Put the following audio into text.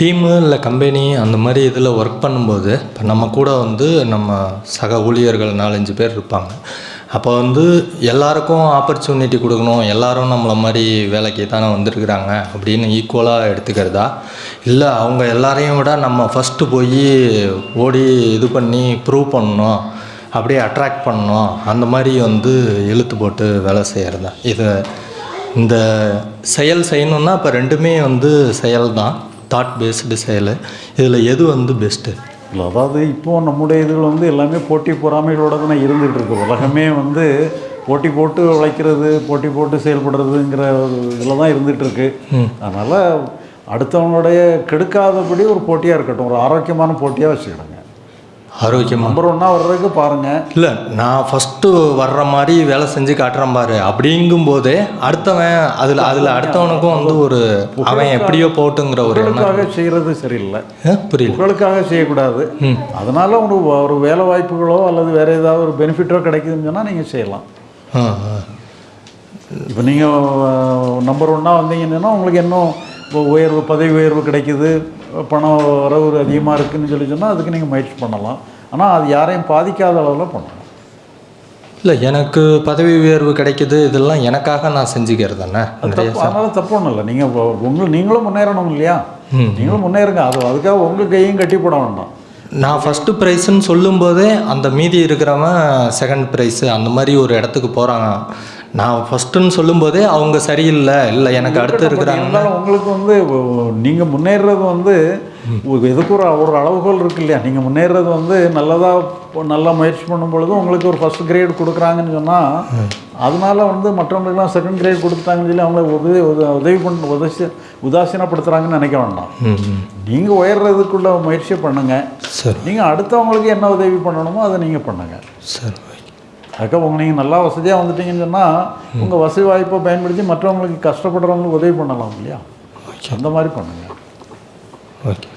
Team இல்லை company அந்த மாதிரி இதில் ஒர்க் பண்ணும்போது இப்போ நம்ம கூட வந்து நம்ம சக ஊழியர்கள் நாலஞ்சு பேர் இருப்பாங்க. அப்போ வந்து எல்லாருக்கும் ஆப்பர்ச்சுனிட்டி கொடுக்கணும் எல்லாரும் நம்மளை மாதிரி வேலைக்கு தானே வந்திருக்கிறாங்க அப்படின்னு ஈக்குவலாக எடுத்துக்கிறதா? இல்லை அவங்க எல்லாரையும் விட நம்ம ஃபஸ்ட்டு போய் ஓடி இது பண்ணி ப்ரூவ் பண்ணணும் அப்படியே அட்ராக்ட் பண்ணணும் அந்த மாதிரி வந்து இழுத்து போட்டு வேலை செய்கிறதா இதை இந்த செயல் செய்யணுன்னா இப்போ ரெண்டுமே வந்து செயல் தான் தாட் பேஸ்டு செயல். இதில் எது வந்து பெஸ்ட்டு இல்லை அதாவது இப்போ நம்முடைய இதில் வந்து எல்லாமே போட்டி பொறாமைகளோட தானே இருந்துகிட்டு இருக்கு. உலகமே வந்து போட்டி போட்டு உழைக்கிறது போட்டி போட்டு செயல்படுறதுங்கிற இதில் தான் இருந்துகிட்டு இருக்கு. அதனால் அடுத்தவங்களுடைய கெடுக்காதபடி ஒரு போட்டியாக இருக்கட்டும். ஒரு ஆரோக்கியமான போட்டியாக வச்சுக்கிடுங்க. ஆரோக்கியமாக நம்பர் ஒன்னாக வர்றதுக்கு பாருங்கள் இல்லை நான் ஃபஸ்ட்டு வர்ற மாதிரி வேலை செஞ்சு காட்டுறேன் பாரு. அப்படிங்கும்போதே அடுத்தவன் அதில் அதில் அடுத்தவனுக்கும் வந்து ஒரு அவன் எப்படியோ போட்டுங்கிற ஒரு எண்ணம். செய்கிறது சரியில்லை. புரியல. புகழுக்காக செய்யக்கூடாது. அதனால ஒரு ஒரு வேலை வாய்ப்புகளோ அல்லது வேற ஏதாவது ஒரு பெனிஃபிட்டோ கிடைக்குதுன்னு சொன்னால் நீங்கள் செய்யலாம். இப்போ நீங்கள் நம்பர் ஒன்னாக வந்தீங்கன்னா உங்களுக்கு இன்னும் உயர்வு பதவி உயர்வு கிடைக்குது பணம் வரவு அதிகமாக இருக்குன்னு சொல்லி சொன்னால் அதுக்கு நீங்கள் முயற்சி பண்ணலாம். ஆனால் அது யாரையும் பாதிக்காத அளவில் பண்ணலாம். இல்லை எனக்கு பதவி உயர்வு கிடைக்குது இதெல்லாம் எனக்காக நான் செஞ்சுக்கிறது தானே அதனால தப்பு ஒன்றும் இல்லை. நீங்கள் உங்கள் நீங்களும் முன்னேறணும் இல்லையா? நீங்களும் முன்னேறுங்க. அது அதுக்காக உங்கள் கையும் கட்டி போட வேண்டாம். நான் ஃபஸ்ட்டு ப்ரைஸுன்னு சொல்லும்போதே அந்த மீதி இருக்கிறவன் செகண்ட் ப்ரைஸு அந்த மாதிரி ஒரு இடத்துக்கு போகிறாங்க நான் ஃபஸ்ட்டுன்னு சொல்லும்போதே அவங்க சரியில்லை. இல்லை எனக்கு அடுத்து இருக்கிறாங்க. உங்களுக்கு வந்து நீங்கள் முன்னேறுறது வந்து எதுக்கு ஒரு ஒரு அளவுகோல் இருக்கு இல்லையா? நீங்கள் முன்னேறுறது வந்து நல்லதாக நல்லா முயற்சி பண்ணும் பொழுது உங்களுக்கு ஒரு ஃபர்ஸ்ட் கிரேட் கொடுக்குறாங்கன்னு சொன்னால் அதனால வந்து மற்றவங்களுக்குலாம் செகண்ட் கிரேட் கொடுத்தாங்கன்னு சொல்லி அவங்கள உதவி உத- உதவி பண்ண உதவி உதாசீனப்படுத்துகிறாங்கன்னு நினைக்க வேண்டாம் நீங்கள் உயர்றதுக்குள்ள முயற்சியை பண்ணுங்கள் சரி. நீங்கள் அடுத்தவங்களுக்கு என்ன உதவி பண்ணணுமோ அதை நீங்கள் பண்ணுங்கள் சரி. அதுக்காக உங்க நீங்கள் நல்லா வசதியாக வந்துட்டீங்கன்னு சொன்னால் உங்கள் வசதி வாய்ப்பை பயன்படுத்தி மற்றவங்களுக்கு கஷ்டப்படுறவங்களுக்கு உதவி பண்ணலாம் இல்லையா? அந்த மாதிரி பண்ணுங்கள் ஓகே.